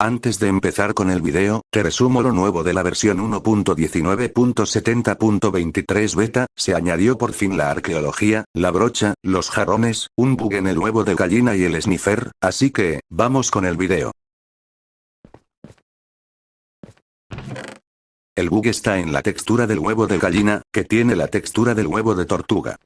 Antes de empezar con el video, te resumo lo nuevo de la versión 1.19.70.23 beta, se añadió por fin la arqueología, la brocha, los jarrones, un bug en el huevo de gallina y el sniffer, así que, vamos con el video. El bug está en la textura del huevo de gallina, que tiene la textura del huevo de tortuga.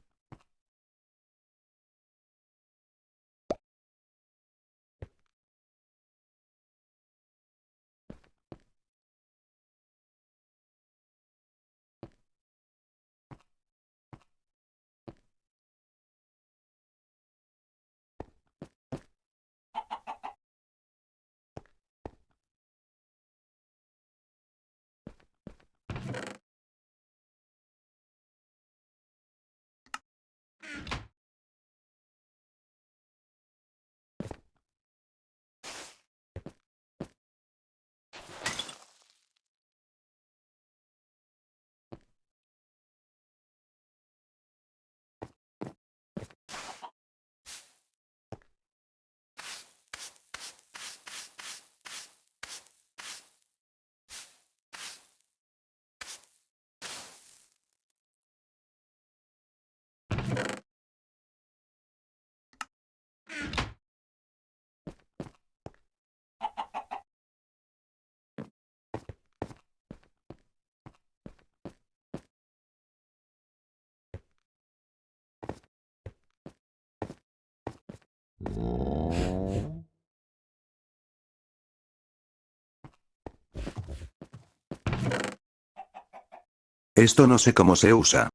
Esto no sé cómo se usa.